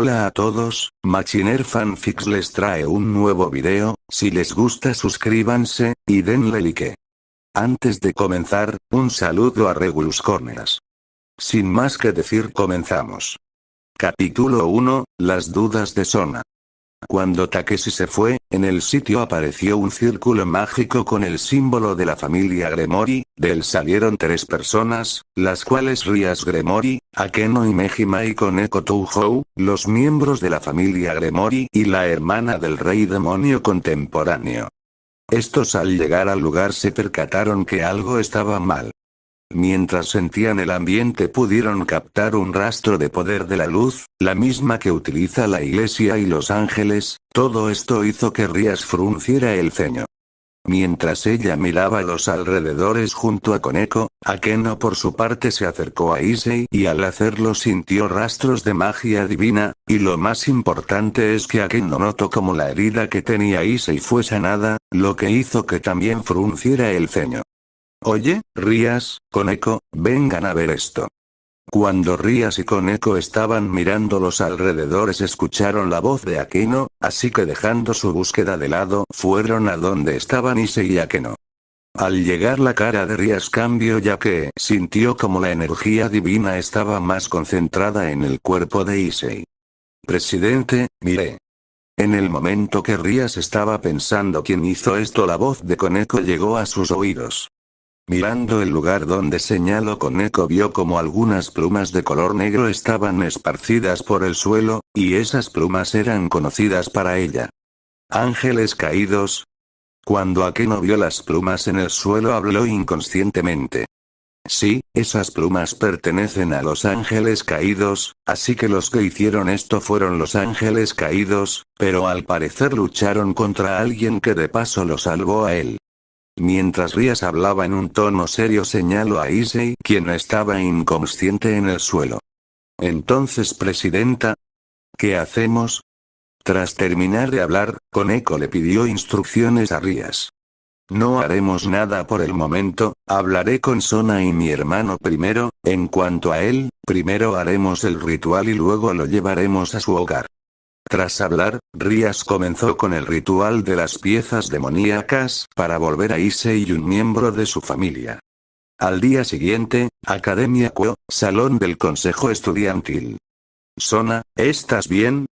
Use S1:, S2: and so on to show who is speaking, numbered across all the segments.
S1: Hola a todos, Machiner Fanfics les trae un nuevo video, si les gusta suscríbanse, y denle like. Antes de comenzar, un saludo a Regulus Corneas. Sin más que decir comenzamos. Capítulo 1, las dudas de Sona. Cuando Takeshi se fue, en el sitio apareció un círculo mágico con el símbolo de la familia Gremori, del salieron tres personas, las cuales Rias Gremori, Akeno y Mejima y Koneko Touhou, los miembros de la familia Gremori y la hermana del rey demonio contemporáneo. Estos al llegar al lugar se percataron que algo estaba mal. Mientras sentían el ambiente pudieron captar un rastro de poder de la luz, la misma que utiliza la iglesia y los ángeles, todo esto hizo que Rías frunciera el ceño. Mientras ella miraba los alrededores junto a Koneko, Akeno por su parte se acercó a Issei y al hacerlo sintió rastros de magia divina, y lo más importante es que Akeno notó como la herida que tenía Issei fue sanada, lo que hizo que también frunciera el ceño. Oye, Rías, Koneko, vengan a ver esto. Cuando Rías y Koneko estaban mirando los alrededores escucharon la voz de Akeno, así que dejando su búsqueda de lado fueron a donde estaban y Akeno. Al llegar la cara de Rías cambió ya que sintió como la energía divina estaba más concentrada en el cuerpo de Issei. Presidente, miré. En el momento que Rías estaba pensando quién hizo esto la voz de Koneko llegó a sus oídos. Mirando el lugar donde señaló Koneko vio como algunas plumas de color negro estaban esparcidas por el suelo, y esas plumas eran conocidas para ella. Ángeles caídos. Cuando Akeno vio las plumas en el suelo habló inconscientemente. Sí, esas plumas pertenecen a los ángeles caídos, así que los que hicieron esto fueron los ángeles caídos, pero al parecer lucharon contra alguien que de paso lo salvó a él. Mientras Rías hablaba en un tono serio señaló a Issei quien estaba inconsciente en el suelo. Entonces presidenta. ¿Qué hacemos? Tras terminar de hablar, Koneko le pidió instrucciones a Rías. No haremos nada por el momento, hablaré con Sona y mi hermano primero, en cuanto a él, primero haremos el ritual y luego lo llevaremos a su hogar. Tras hablar, Rías comenzó con el ritual de las piezas demoníacas para volver a y un miembro de su familia. Al día siguiente, Academia Kuo, Salón del Consejo Estudiantil. Sona, ¿estás bien?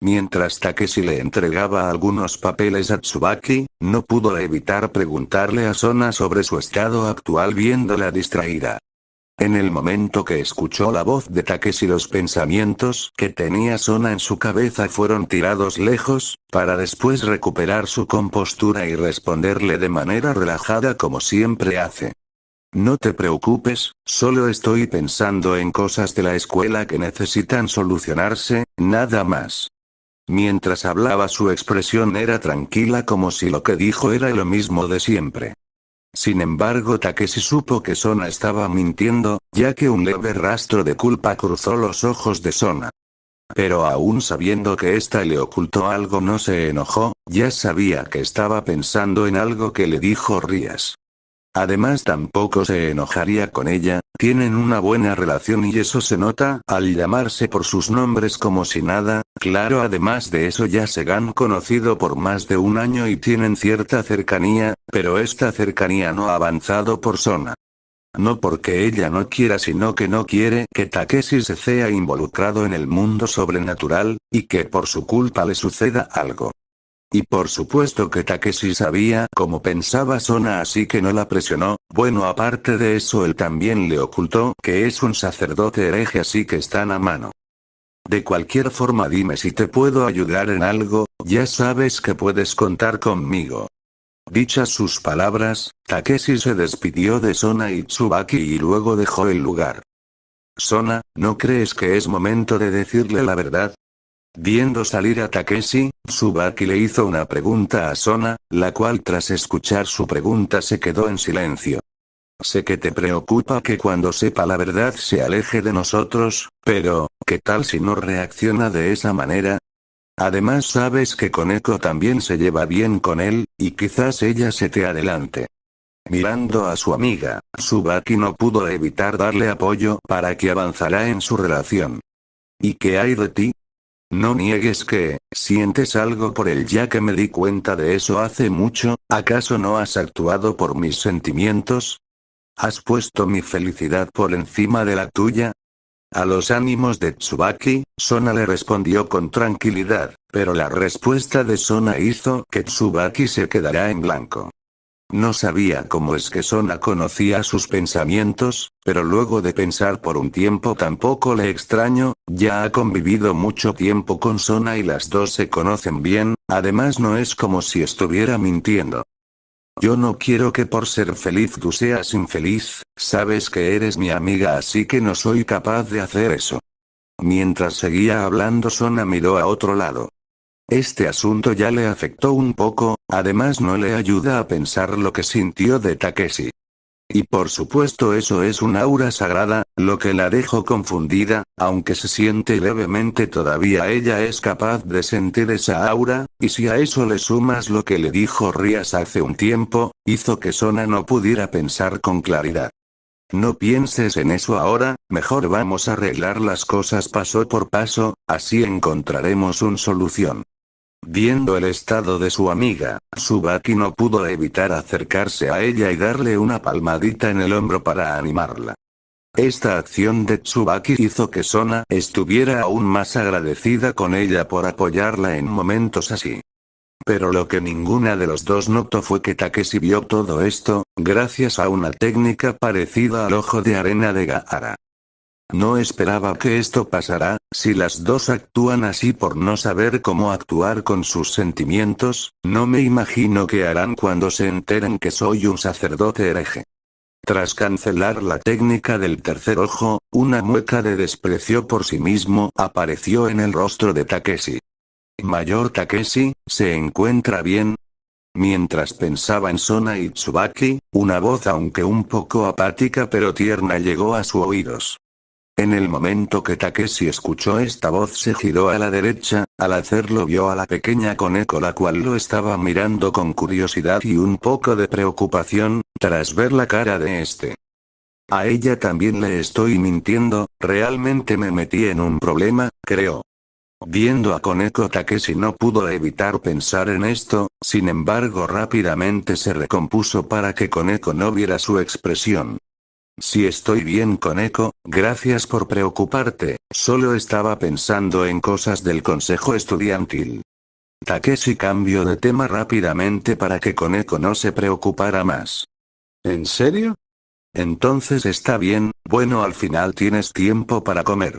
S1: Mientras Takeshi le entregaba algunos papeles a Tsubaki, no pudo evitar preguntarle a Sona sobre su estado actual viéndola distraída. En el momento que escuchó la voz de Takeshi los pensamientos que tenía Sona en su cabeza fueron tirados lejos, para después recuperar su compostura y responderle de manera relajada como siempre hace. No te preocupes, solo estoy pensando en cosas de la escuela que necesitan solucionarse, nada más. Mientras hablaba su expresión era tranquila como si lo que dijo era lo mismo de siempre. Sin embargo Takeshi supo que Sona estaba mintiendo, ya que un leve rastro de culpa cruzó los ojos de Sona. Pero aún sabiendo que ésta le ocultó algo no se enojó, ya sabía que estaba pensando en algo que le dijo Rías. Además tampoco se enojaría con ella, tienen una buena relación y eso se nota al llamarse por sus nombres como si nada, claro además de eso ya se han conocido por más de un año y tienen cierta cercanía, pero esta cercanía no ha avanzado por Sona. No porque ella no quiera sino que no quiere que Takeshi se sea involucrado en el mundo sobrenatural, y que por su culpa le suceda algo. Y por supuesto que Takeshi sabía cómo pensaba Sona así que no la presionó, bueno aparte de eso él también le ocultó que es un sacerdote hereje así que están a mano. De cualquier forma dime si te puedo ayudar en algo, ya sabes que puedes contar conmigo. Dichas sus palabras, Takeshi se despidió de Sona y Tsubaki y luego dejó el lugar. Sona, ¿no crees que es momento de decirle la verdad? Viendo salir a Takeshi, Tsubaki le hizo una pregunta a Sona, la cual tras escuchar su pregunta se quedó en silencio. Sé que te preocupa que cuando sepa la verdad se aleje de nosotros, pero, ¿qué tal si no reacciona de esa manera? Además sabes que Koneko también se lleva bien con él, y quizás ella se te adelante. Mirando a su amiga, Tsubaki no pudo evitar darle apoyo para que avanzara en su relación. ¿Y qué hay de ti? No niegues que, sientes algo por él ya que me di cuenta de eso hace mucho, ¿acaso no has actuado por mis sentimientos? ¿Has puesto mi felicidad por encima de la tuya? A los ánimos de Tsubaki, Sona le respondió con tranquilidad, pero la respuesta de Sona hizo que Tsubaki se quedara en blanco. No sabía cómo es que Sona conocía sus pensamientos, pero luego de pensar por un tiempo tampoco le extraño, ya ha convivido mucho tiempo con Sona y las dos se conocen bien, además no es como si estuviera mintiendo. Yo no quiero que por ser feliz tú seas infeliz, sabes que eres mi amiga así que no soy capaz de hacer eso. Mientras seguía hablando Sona miró a otro lado. Este asunto ya le afectó un poco, además no le ayuda a pensar lo que sintió de Takeshi. Y por supuesto eso es un aura sagrada, lo que la dejó confundida, aunque se siente levemente todavía ella es capaz de sentir esa aura, y si a eso le sumas lo que le dijo Rias hace un tiempo, hizo que Sona no pudiera pensar con claridad. No pienses en eso ahora, mejor vamos a arreglar las cosas paso por paso, así encontraremos una solución. Viendo el estado de su amiga, Subaki no pudo evitar acercarse a ella y darle una palmadita en el hombro para animarla. Esta acción de Tsubaki hizo que Sona estuviera aún más agradecida con ella por apoyarla en momentos así. Pero lo que ninguna de los dos notó fue que Takeshi vio todo esto, gracias a una técnica parecida al ojo de arena de Gaara. No esperaba que esto pasara, si las dos actúan así por no saber cómo actuar con sus sentimientos, no me imagino qué harán cuando se enteren que soy un sacerdote hereje. Tras cancelar la técnica del tercer ojo, una mueca de desprecio por sí mismo apareció en el rostro de Takeshi. Mayor Takeshi, ¿se encuentra bien? Mientras pensaba en Sona y Tsubaki, una voz aunque un poco apática pero tierna llegó a sus oídos. En el momento que Takeshi escuchó esta voz se giró a la derecha, al hacerlo vio a la pequeña Koneko la cual lo estaba mirando con curiosidad y un poco de preocupación, tras ver la cara de este. A ella también le estoy mintiendo, realmente me metí en un problema, creo. Viendo a Koneko Takeshi no pudo evitar pensar en esto, sin embargo rápidamente se recompuso para que Koneko no viera su expresión. Si estoy bien con Eco, gracias por preocuparte, solo estaba pensando en cosas del consejo estudiantil. Takeshi cambió de tema rápidamente para que Koneko no se preocupara más. ¿En serio? Entonces está bien, bueno al final tienes tiempo para comer.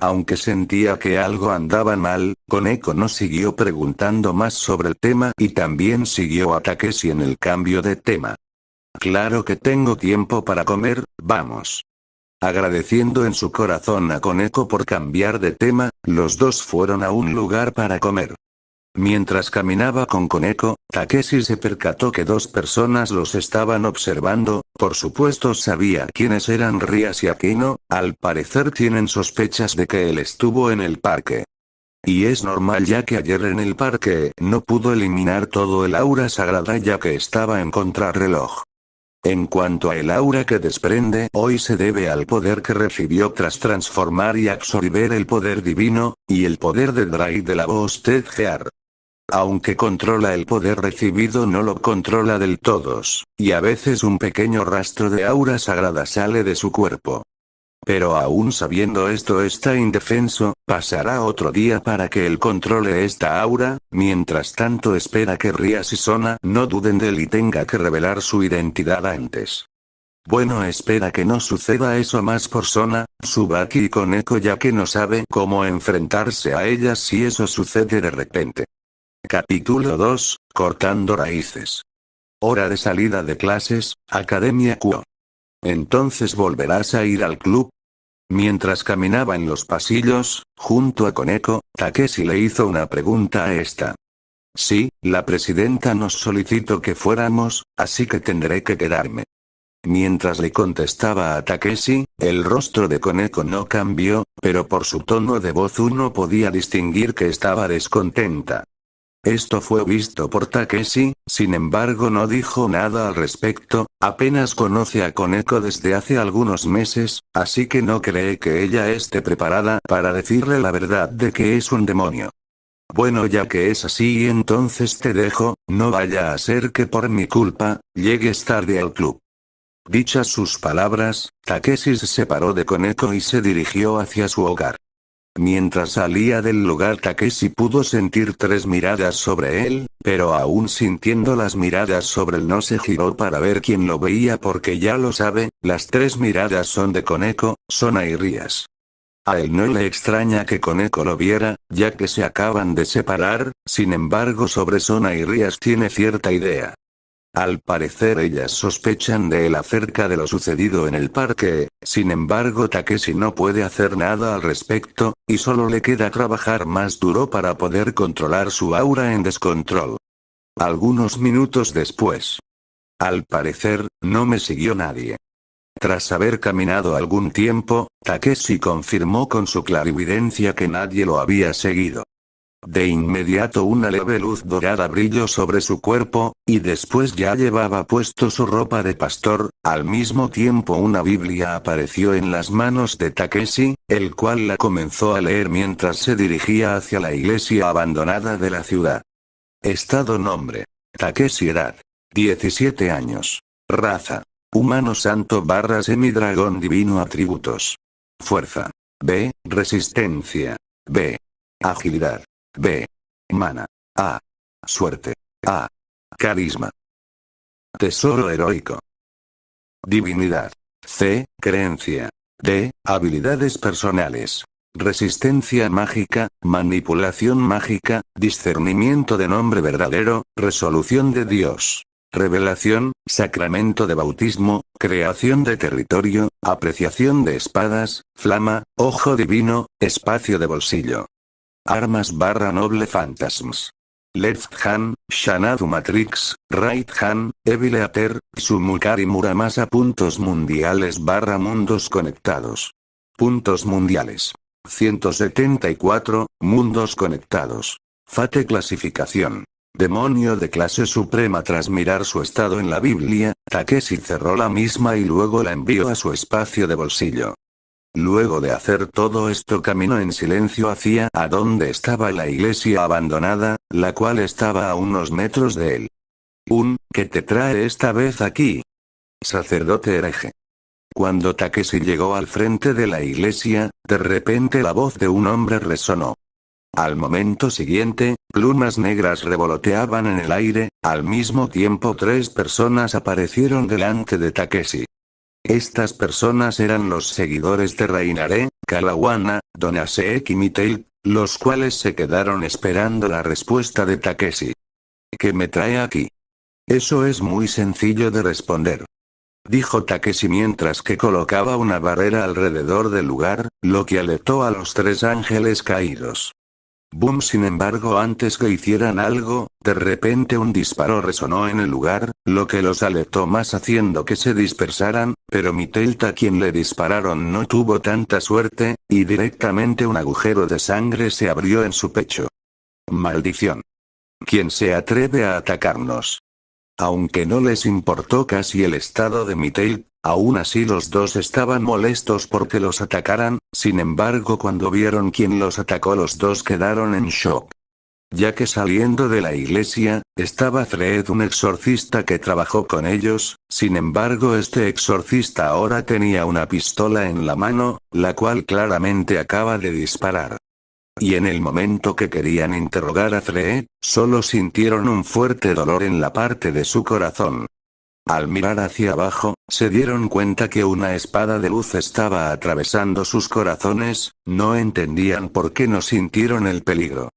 S1: Aunque sentía que algo andaba mal, Koneko no siguió preguntando más sobre el tema y también siguió a Takeshi en el cambio de tema. Claro que tengo tiempo para comer, vamos. Agradeciendo en su corazón a Koneko por cambiar de tema, los dos fueron a un lugar para comer. Mientras caminaba con Koneko, Takeshi se percató que dos personas los estaban observando, por supuesto sabía quiénes eran Rias y Aquino, al parecer tienen sospechas de que él estuvo en el parque. Y es normal ya que ayer en el parque no pudo eliminar todo el aura sagrada ya que estaba en contrarreloj. En cuanto a el aura que desprende hoy se debe al poder que recibió tras transformar y absorber el poder divino, y el poder de Drai de la voz Ted Gear. Aunque controla el poder recibido no lo controla del todos, y a veces un pequeño rastro de aura sagrada sale de su cuerpo. Pero aún sabiendo esto está indefenso, pasará otro día para que él controle esta aura, mientras tanto espera que Rias y Sona no duden de él y tenga que revelar su identidad antes. Bueno espera que no suceda eso más por Sona, Subaki y Koneko ya que no sabe cómo enfrentarse a ellas si eso sucede de repente. Capítulo 2, Cortando raíces. Hora de salida de clases, Academia Kuo. Entonces volverás a ir al club, Mientras caminaba en los pasillos, junto a Koneko, Takeshi le hizo una pregunta a esta. Sí, la presidenta nos solicitó que fuéramos, así que tendré que quedarme. Mientras le contestaba a Takeshi, el rostro de Koneko no cambió, pero por su tono de voz uno podía distinguir que estaba descontenta. Esto fue visto por Takeshi, sin embargo no dijo nada al respecto, Apenas conoce a Koneko desde hace algunos meses, así que no cree que ella esté preparada para decirle la verdad de que es un demonio. Bueno ya que es así entonces te dejo, no vaya a ser que por mi culpa, llegues tarde al club. Dichas sus palabras, Takeshi se separó de Koneko y se dirigió hacia su hogar. Mientras salía del lugar Takeshi pudo sentir tres miradas sobre él, pero aún sintiendo las miradas sobre él no se giró para ver quién lo veía porque ya lo sabe, las tres miradas son de Koneko, son Airias. A él no le extraña que Koneko lo viera, ya que se acaban de separar, sin embargo sobre Sona y Rías tiene cierta idea. Al parecer ellas sospechan de él acerca de lo sucedido en el parque, sin embargo Takeshi no puede hacer nada al respecto, y solo le queda trabajar más duro para poder controlar su aura en descontrol. Algunos minutos después. Al parecer, no me siguió nadie. Tras haber caminado algún tiempo, Takeshi confirmó con su clarividencia que nadie lo había seguido. De inmediato una leve luz dorada brilló sobre su cuerpo, y después ya llevaba puesto su ropa de pastor, al mismo tiempo una Biblia apareció en las manos de Takeshi, el cual la comenzó a leer mientras se dirigía hacia la iglesia abandonada de la ciudad. Estado nombre. Takeshi edad. 17 años. Raza. Humano santo barra semidragón divino atributos. Fuerza. B. Resistencia. B. Agilidad. B. Mana. A. Suerte. A. Carisma. Tesoro heroico. Divinidad. C. Creencia. D. Habilidades personales. Resistencia mágica, manipulación mágica, discernimiento de nombre verdadero, resolución de Dios. Revelación, sacramento de bautismo, creación de territorio, apreciación de espadas, flama, ojo divino, espacio de bolsillo. Armas barra noble phantasms. Left hand, Shanadu Matrix, Right hand, Evil Eater, Sumukari Muramasa. Puntos mundiales barra mundos conectados. Puntos mundiales. 174, mundos conectados. Fate clasificación. Demonio de clase suprema tras mirar su estado en la Biblia, Takeshi cerró la misma y luego la envió a su espacio de bolsillo. Luego de hacer todo esto caminó en silencio hacia a donde estaba la iglesia abandonada, la cual estaba a unos metros de él. Un, ¿qué te trae esta vez aquí? Sacerdote hereje. Cuando Takeshi llegó al frente de la iglesia, de repente la voz de un hombre resonó. Al momento siguiente, plumas negras revoloteaban en el aire, al mismo tiempo tres personas aparecieron delante de Takeshi. Estas personas eran los seguidores de Reinare, Kalawana, Donasek y Mitail, los cuales se quedaron esperando la respuesta de Takeshi. ¿Qué me trae aquí? Eso es muy sencillo de responder. Dijo Takeshi mientras que colocaba una barrera alrededor del lugar, lo que alertó a los tres ángeles caídos. Boom sin embargo antes que hicieran algo, de repente un disparo resonó en el lugar, lo que los alertó más haciendo que se dispersaran, pero Mitelta quien le dispararon no tuvo tanta suerte, y directamente un agujero de sangre se abrió en su pecho. Maldición. ¿Quién se atreve a atacarnos? Aunque no les importó casi el estado de Mitail, Aún así los dos estaban molestos porque los atacaran, sin embargo cuando vieron quién los atacó los dos quedaron en shock. Ya que saliendo de la iglesia, estaba Fred un exorcista que trabajó con ellos, sin embargo este exorcista ahora tenía una pistola en la mano, la cual claramente acaba de disparar. Y en el momento que querían interrogar a Fred, solo sintieron un fuerte dolor en la parte de su corazón. Al mirar hacia abajo, se dieron cuenta que una espada de luz estaba atravesando sus corazones, no entendían por qué no sintieron el peligro.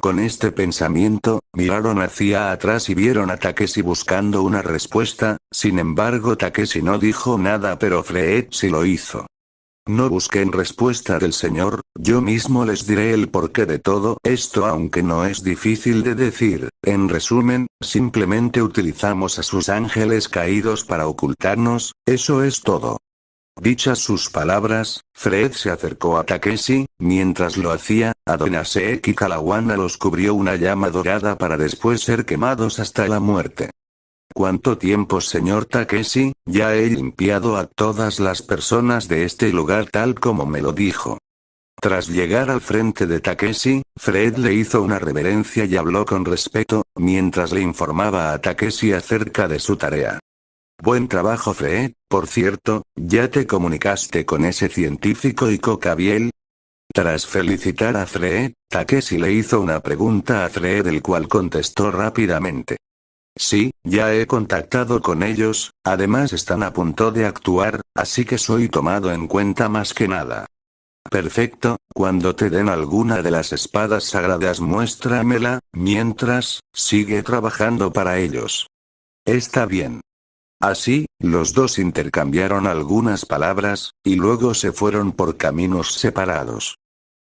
S1: Con este pensamiento, miraron hacia atrás y vieron a Takeshi buscando una respuesta, sin embargo Takeshi no dijo nada pero sí lo hizo. No busquen respuesta del Señor, yo mismo les diré el porqué de todo esto aunque no es difícil de decir, en resumen, simplemente utilizamos a sus ángeles caídos para ocultarnos, eso es todo. Dichas sus palabras, Fred se acercó a Takeshi, mientras lo hacía, Adonasek y Kalawana los cubrió una llama dorada para después ser quemados hasta la muerte. ¿Cuánto tiempo señor Takeshi? Ya he limpiado a todas las personas de este lugar tal como me lo dijo. Tras llegar al frente de Takeshi, Fred le hizo una reverencia y habló con respeto, mientras le informaba a Takeshi acerca de su tarea. Buen trabajo Fred, por cierto, ¿ya te comunicaste con ese científico y Cocabiel? Tras felicitar a Fred, Takeshi le hizo una pregunta a Fred el cual contestó rápidamente. Sí, ya he contactado con ellos, además están a punto de actuar, así que soy tomado en cuenta más que nada. Perfecto, cuando te den alguna de las espadas sagradas muéstramela, mientras, sigue trabajando para ellos. Está bien. Así, los dos intercambiaron algunas palabras, y luego se fueron por caminos separados.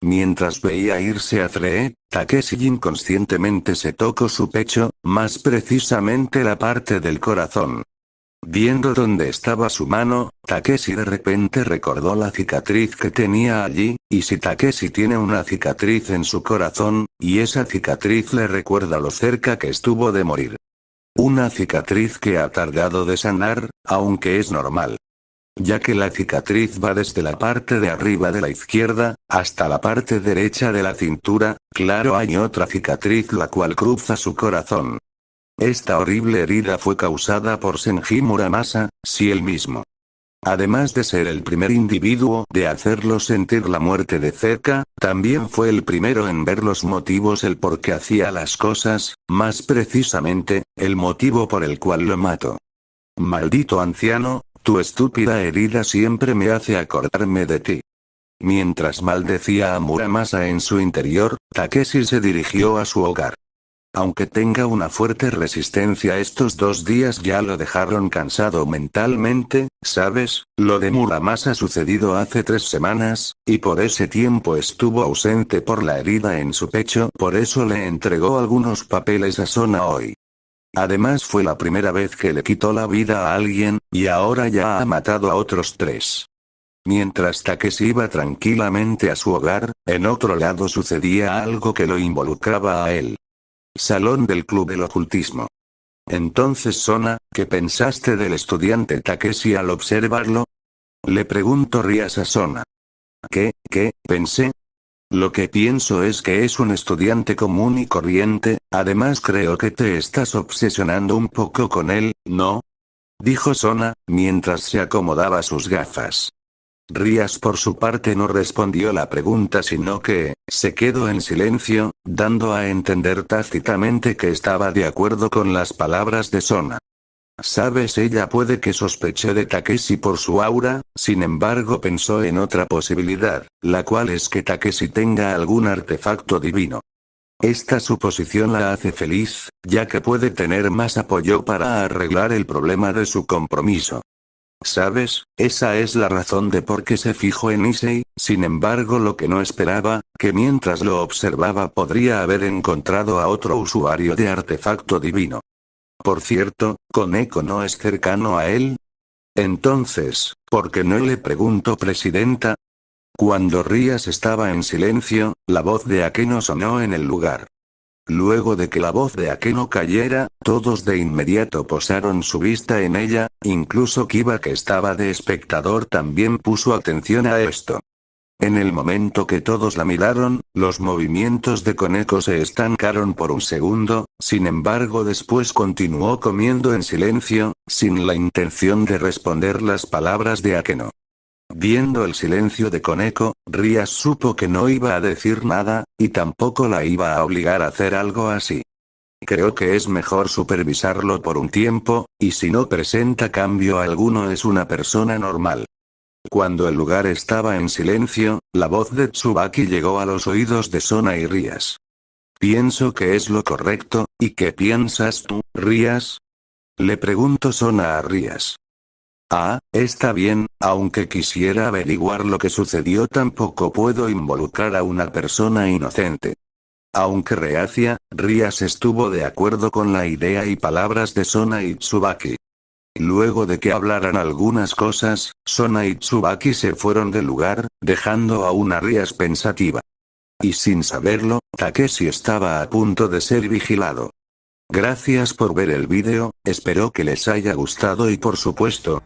S1: Mientras veía irse a Free, Takeshi inconscientemente se tocó su pecho, más precisamente la parte del corazón. Viendo dónde estaba su mano, Takeshi de repente recordó la cicatriz que tenía allí, y si Takeshi tiene una cicatriz en su corazón, y esa cicatriz le recuerda lo cerca que estuvo de morir. Una cicatriz que ha tardado de sanar, aunque es normal ya que la cicatriz va desde la parte de arriba de la izquierda, hasta la parte derecha de la cintura, claro hay otra cicatriz la cual cruza su corazón. Esta horrible herida fue causada por Senji Muramasa, si él mismo. Además de ser el primer individuo de hacerlo sentir la muerte de cerca, también fue el primero en ver los motivos el por qué hacía las cosas, más precisamente, el motivo por el cual lo mató. Maldito anciano, tu estúpida herida siempre me hace acordarme de ti. Mientras maldecía a Muramasa en su interior, Takeshi se dirigió a su hogar. Aunque tenga una fuerte resistencia estos dos días ya lo dejaron cansado mentalmente, ¿sabes? Lo de Muramasa sucedido hace tres semanas, y por ese tiempo estuvo ausente por la herida en su pecho, por eso le entregó algunos papeles a Sona hoy. Además fue la primera vez que le quitó la vida a alguien, y ahora ya ha matado a otros tres. Mientras Takeshi iba tranquilamente a su hogar, en otro lado sucedía algo que lo involucraba a él. Salón del Club del Ocultismo. Entonces Sona, ¿qué pensaste del estudiante Takeshi al observarlo? Le pregunto Rias a Sona. ¿Qué, qué, pensé? Lo que pienso es que es un estudiante común y corriente, además creo que te estás obsesionando un poco con él, ¿no? Dijo Sona, mientras se acomodaba sus gafas. Rías por su parte no respondió la pregunta sino que, se quedó en silencio, dando a entender tácitamente que estaba de acuerdo con las palabras de Sona. Sabes ella puede que sospeche de Takeshi por su aura, sin embargo pensó en otra posibilidad, la cual es que Takeshi tenga algún artefacto divino. Esta suposición la hace feliz, ya que puede tener más apoyo para arreglar el problema de su compromiso. ¿Sabes? Esa es la razón de por qué se fijó en Issei, sin embargo lo que no esperaba, que mientras lo observaba podría haber encontrado a otro usuario de artefacto divino. Por cierto, ¿Koneko no es cercano a él? Entonces, ¿por qué no le pregunto presidenta? Cuando Rías estaba en silencio, la voz de Akeno sonó en el lugar. Luego de que la voz de Akeno cayera, todos de inmediato posaron su vista en ella, incluso Kiba que estaba de espectador también puso atención a esto. En el momento que todos la miraron, los movimientos de Koneko se estancaron por un segundo, sin embargo después continuó comiendo en silencio, sin la intención de responder las palabras de Akeno. Viendo el silencio de Koneko, Rías supo que no iba a decir nada, y tampoco la iba a obligar a hacer algo así. Creo que es mejor supervisarlo por un tiempo, y si no presenta cambio alguno es una persona normal. Cuando el lugar estaba en silencio, la voz de Tsubaki llegó a los oídos de Sona y Rías. Pienso que es lo correcto, ¿y qué piensas tú, Rías? Le pregunto Sona a Rías. Ah, está bien, aunque quisiera averiguar lo que sucedió tampoco puedo involucrar a una persona inocente. Aunque reacia, Rías estuvo de acuerdo con la idea y palabras de Sona y Tsubaki. Luego de que hablaran algunas cosas, Sona y Tsubaki se fueron del lugar, dejando a una Rías pensativa. Y sin saberlo, Takeshi estaba a punto de ser vigilado. Gracias por ver el vídeo, espero que les haya gustado y por supuesto,